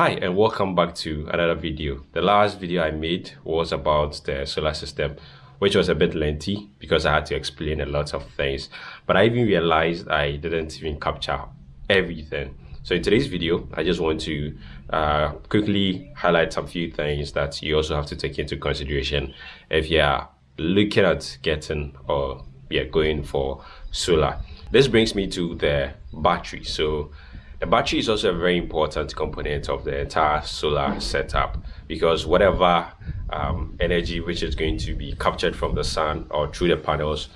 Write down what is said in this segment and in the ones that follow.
Hi and welcome back to another video. The last video I made was about the solar system which was a bit lengthy because I had to explain a lot of things but I even realized I didn't even capture everything. So in today's video I just want to uh, quickly highlight some few things that you also have to take into consideration if you're looking at getting or yeah going for solar. This brings me to the battery. So the battery is also a very important component of the entire solar setup because whatever um, energy which is going to be captured from the sun or through the panels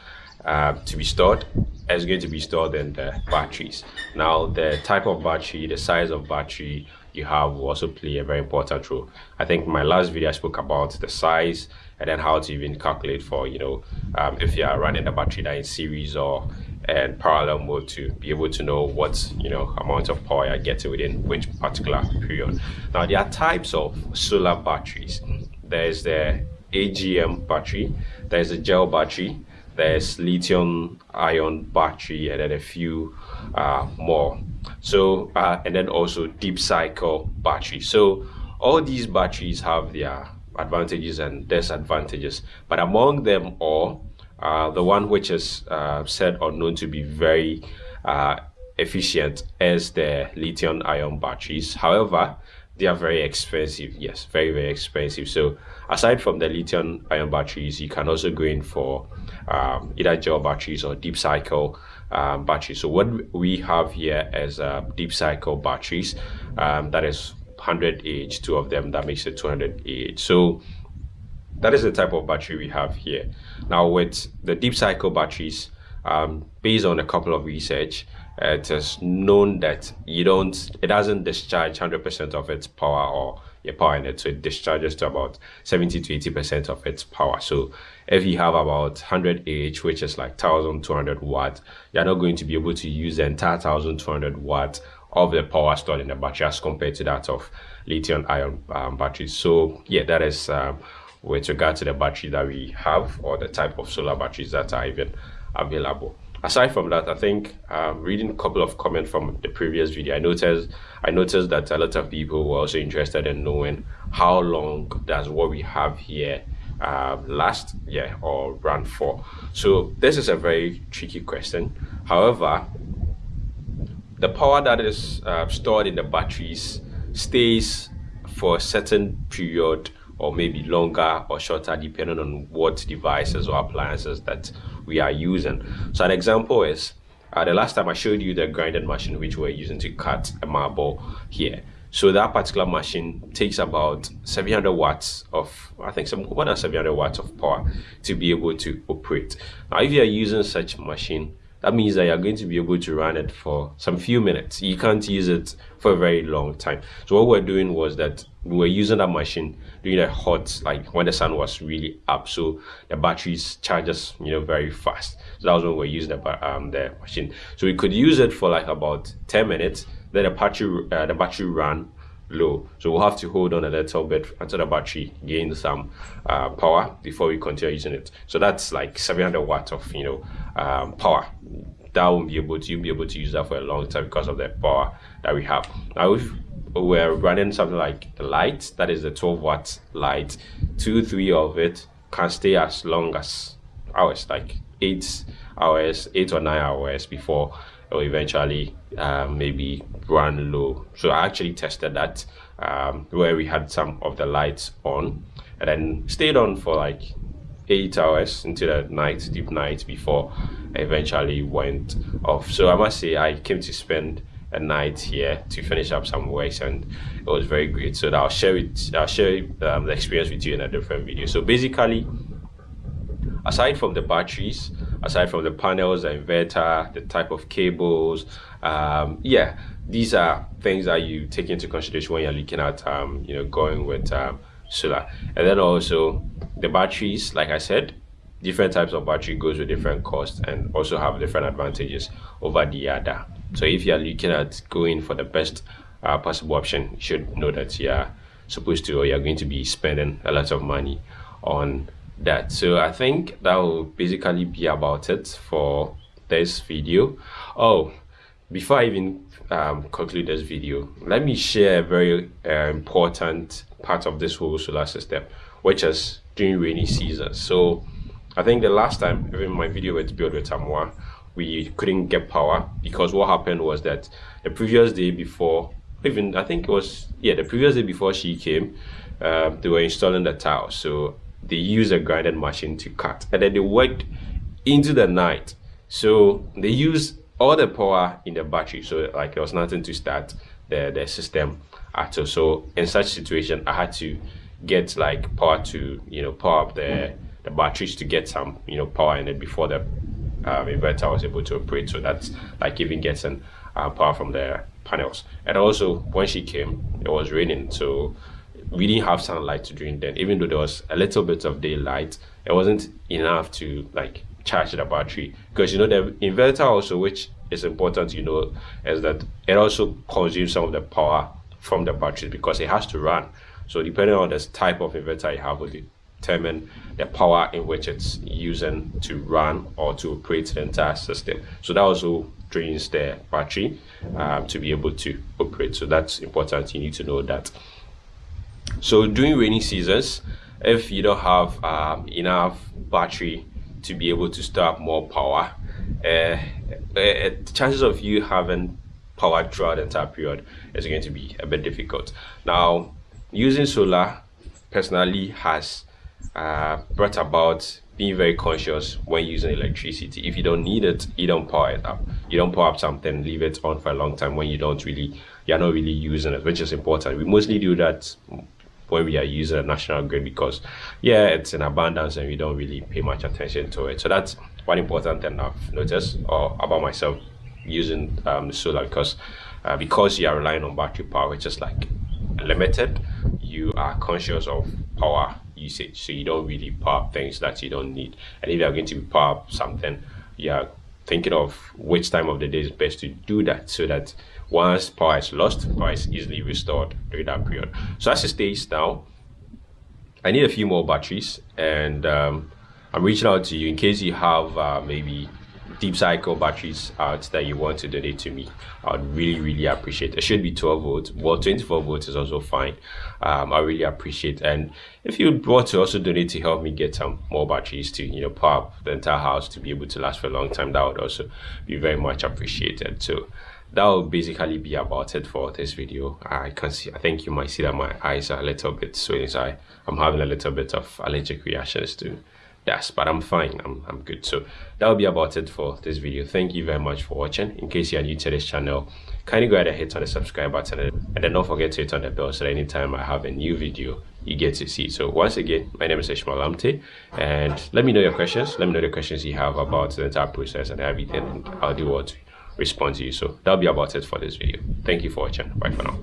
uh, to be stored is going to be stored in the batteries. Now, the type of battery, the size of battery you have will also play a very important role. I think my last video I spoke about the size and then how to even calculate for, you know, um, if you are running the battery that in series or and parallel mode to be able to know what you know amount of power you're getting within which particular period. Now there are types of solar batteries. There's the agm battery there's a gel battery there's lithium ion battery and then a few uh, more so uh, and then also deep cycle battery so all these batteries have their advantages and disadvantages but among them all uh, the one which is uh, said or known to be very uh, efficient is the lithium ion batteries. However, they are very expensive. Yes, very, very expensive. So aside from the lithium ion batteries, you can also go in for um, either gel batteries or deep cycle um, batteries. So what we have here is uh, deep cycle batteries. Um, that is 100 Ah, two of them, that makes it 200 Ah. So that is the type of battery we have here. Now with the deep cycle batteries, um, based on a couple of research, it is known that you don't, it doesn't discharge 100% of its power or your power in it. So it discharges to about 70 to 80% of its power. So if you have about 100 Ah, which is like 1200 watts, you're not going to be able to use the entire 1200 watts of the power stored in the battery as compared to that of lithium ion um, batteries. So yeah, that is um, with regard to the battery that we have or the type of solar batteries that are even available aside from that i think um, reading a couple of comments from the previous video i noticed i noticed that a lot of people were also interested in knowing how long does what we have here uh, last yeah or run for. So this is a very tricky question. However the power that is uh, stored in the batteries stays for a certain period or maybe longer or shorter depending on what devices or appliances that we are using. So an example is uh, the last time I showed you the grinding machine which we're using to cut a marble here. So that particular machine takes about 700 watts of, I think some more than 700 watts of power to be able to operate. Now if you are using such machine, that means that you're going to be able to run it for some few minutes. You can't use it for a very long time. So what we're doing was that we were using that machine during the hot, like when the sun was really up. So the batteries charges, you know, very fast. So that was when we were using the, um, the machine. So we could use it for like about 10 minutes. Then the battery, uh, the battery ran low. So we'll have to hold on a little bit. Until the battery gains some uh, power before we continue using it. So that's like 700 watts of you know um, power. That won't be able to you'll be able to use that for a long time because of the power that we have. Now if we're running something like the light that is the 12 watt light two three of it can stay as long as hours like eight hours eight or nine hours before or eventually um, maybe run low. So I actually tested that um, where we had some of the lights on and then stayed on for like eight hours into the night, deep night before I eventually went off. So I must say I came to spend a night here to finish up some works and it was very great. So I'll share it, I'll share um, the experience with you in a different video. So basically, aside from the batteries, aside from the panels, the inverter, the type of cables, um, yeah, these are things that you take into consideration when you're looking at, um, you know, going with um, solar. And then also the batteries, like I said, different types of battery goes with different costs and also have different advantages over the other. So if you're looking at going for the best uh, possible option, you should know that you're supposed to or you're going to be spending a lot of money on that so i think that will basically be about it for this video oh before I even um, conclude this video, let me share a very uh, important part of this whole solar system, which is during rainy season. So I think the last time, even my video with build with Amwa, we couldn't get power because what happened was that the previous day before, even I think it was, yeah, the previous day before she came, uh, they were installing the tile. So they used a grinding machine to cut and then they worked into the night. So they used all the power in the battery. So like there was nothing to start the, the system at all. So in such situation, I had to get like power to, you know, power up the, the batteries to get some, you know, power in it before the um, inverter was able to operate. So that's like even getting uh, power from the panels. And also when she came, it was raining. So we didn't have sunlight during then. Even though there was a little bit of daylight, it wasn't enough to like charge the battery. Because you know the inverter also, which is important, you know, is that it also consumes some of the power from the battery because it has to run. So depending on the type of inverter you have will determine the power in which it's using to run or to operate the entire system. So that also drains the battery um, to be able to operate. So that's important. You need to know that. So during rainy seasons, if you don't have um, enough battery to be able to store up more power, uh, uh, the chances of you having power throughout the entire period is going to be a bit difficult. Now, using solar personally has uh, brought about being very conscious when using electricity. If you don't need it, you don't power it up. You don't power up something, leave it on for a long time when you don't really, you're not really using it, which is important. We mostly do that when we are using a national grid because, yeah, it's in abundance and we don't really pay much attention to it. So that's one important thing I've noticed or about myself using um, solar because uh, because you are relying on battery power, which is like limited, you are conscious of power usage. So you don't really power things that you don't need. And if you're going to power something, you're thinking of which time of the day is best to do that so that once power is lost, power is easily restored during that period. So as it stays now, I need a few more batteries and um, I'm reaching out to you in case you have uh, maybe deep cycle batteries out that you want to donate to me. I would really really appreciate it. Should be 12 volts. Well 24 volts is also fine. Um, i really appreciate and if you want to also donate to help me get some more batteries to you know power up the entire house to be able to last for a long time that would also be very much appreciated so that will basically be about it for this video i can see i think you might see that my eyes are a little bit swollen so I, i'm having a little bit of allergic reactions to Yes, but I'm fine. I'm, I'm good. So that will be about it for this video. Thank you very much for watching. In case you are new to this channel, kindly go ahead and hit on the subscribe button and then don't forget to hit on the bell so that anytime I have a new video, you get to see. So once again, my name is Ishmael Amte and let me know your questions. Let me know the questions you have about the entire process and everything and I'll do what respond to you. So that'll be about it for this video. Thank you for watching. Bye for now.